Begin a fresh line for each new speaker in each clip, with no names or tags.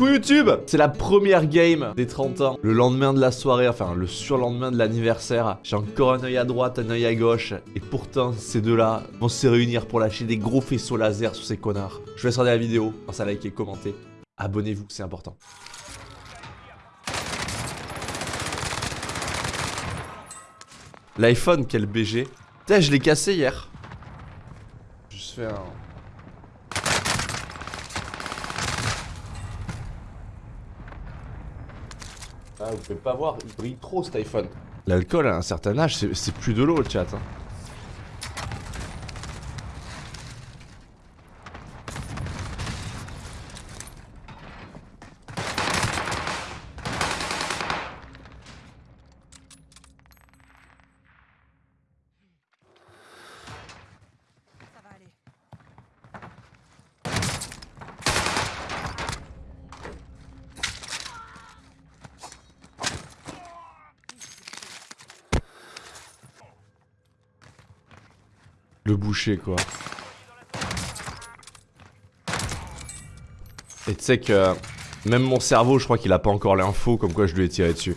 Coucou YouTube C'est la première game des 30 ans. Le lendemain de la soirée, enfin le surlendemain de l'anniversaire. J'ai encore un œil à droite, un œil à gauche. Et pourtant, ces deux-là vont se réunir pour lâcher des gros faisceaux laser sur ces connards. Je vous laisse regarder la vidéo. Pensez à liker, commenter. Abonnez-vous, c'est important. L'iPhone, quel BG. Putain, je l'ai cassé hier. Juste fait un... Ah, vous pouvez pas voir, il brille trop cet iPhone. L'alcool à un certain âge, c'est plus de l'eau le chat. Hein. Le boucher quoi. Et tu sais que même mon cerveau je crois qu'il a pas encore l'info comme quoi je lui ai tiré dessus.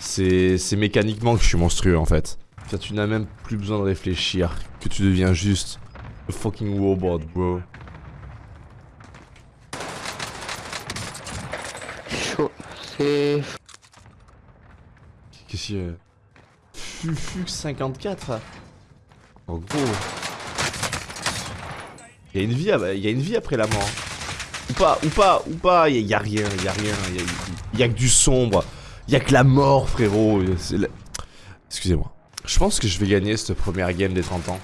C'est mécaniquement que je suis monstrueux en fait. tu n'as même plus besoin de réfléchir, que tu deviens juste a fucking robot bro.
Chaud, c'est...
Qu'est-ce qu'il y a? Fufux 54 en gros. Il y a une vie, y a une vie après la mort. Ou pas, ou pas, ou pas, il y, a rien, il y a rien, il y, a que du sombre. Il y a que la mort, frérot. Excusez-moi. Je pense que je vais gagner cette première game des 30 ans.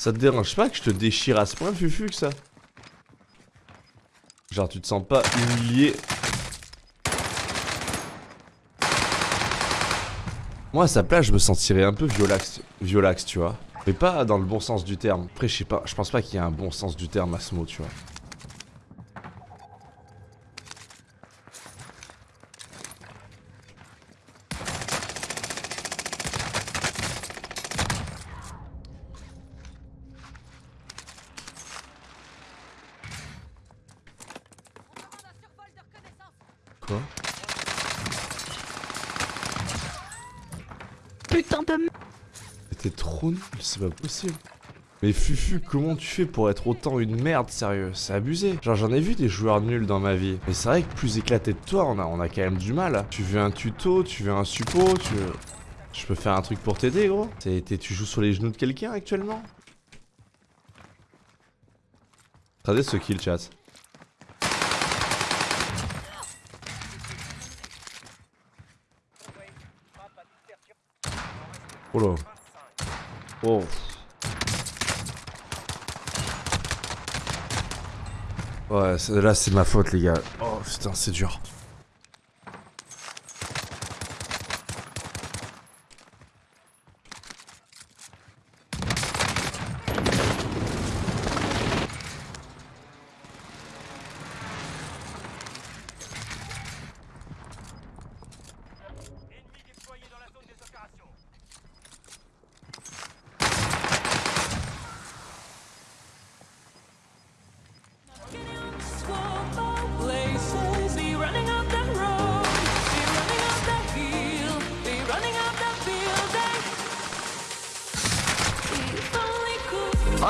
Ça te dérange pas que je te déchire à ce point, Fufu, que ça? Genre, tu te sens pas humilié Moi, à sa place, je me sentirais un peu violax, violax, tu vois. Mais pas dans le bon sens du terme. Après, je sais pas, je pense pas qu'il y ait un bon sens du terme à ce mot, tu vois.
Putain de
T'es trop nul, c'est pas possible. Mais Fufu, comment tu fais pour être autant une merde, sérieux? C'est abusé. Genre, j'en ai vu des joueurs nuls dans ma vie. Mais c'est vrai que plus éclaté de toi, on a, on a quand même du mal. Tu veux un tuto, tu veux un suppo, tu veux... Je peux faire un truc pour t'aider, gros Tu joues sur les genoux de quelqu'un actuellement? Regardez ce kill, chat. Oh là. Oh. Ouais, là c'est ma faute les gars. Oh putain, c'est dur.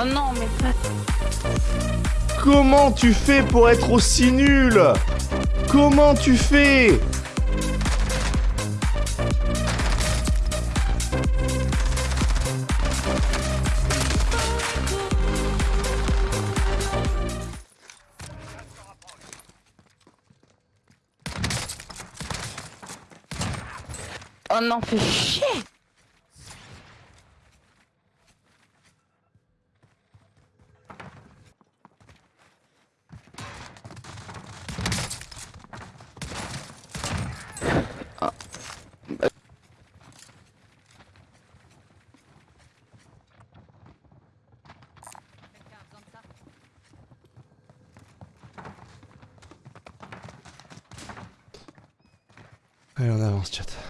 Oh non, mais pas...
Comment tu fais pour être aussi nul? Comment tu fais?
Oh non, fais chier
Allez, on avance, chat.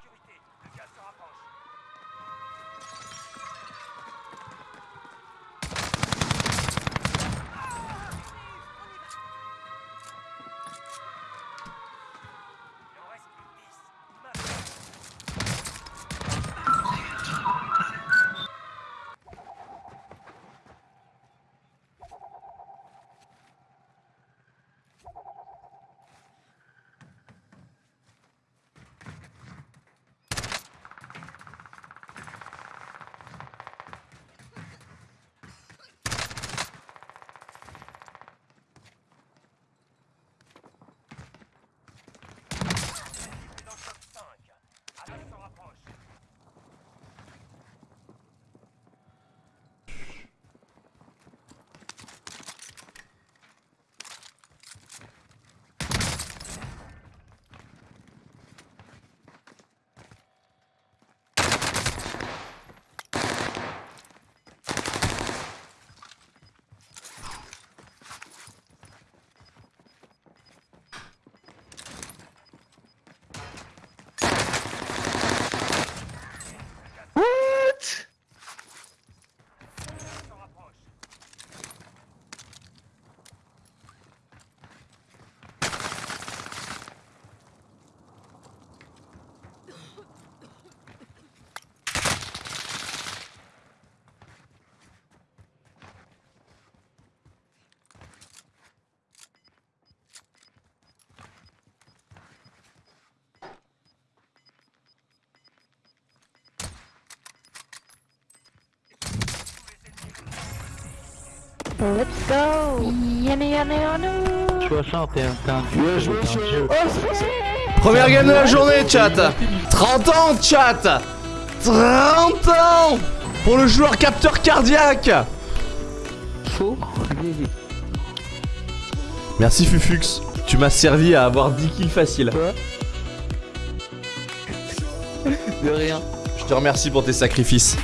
Let's go. Yana yana yana
61, t'es un dieu.
Oh
Première game de la journée, chat. 30 ans, chat. 30 ans Pour le joueur capteur cardiaque.
Chaud
Merci Fufux, tu m'as servi à avoir 10 kills faciles.
De rien.
Je te remercie pour tes sacrifices.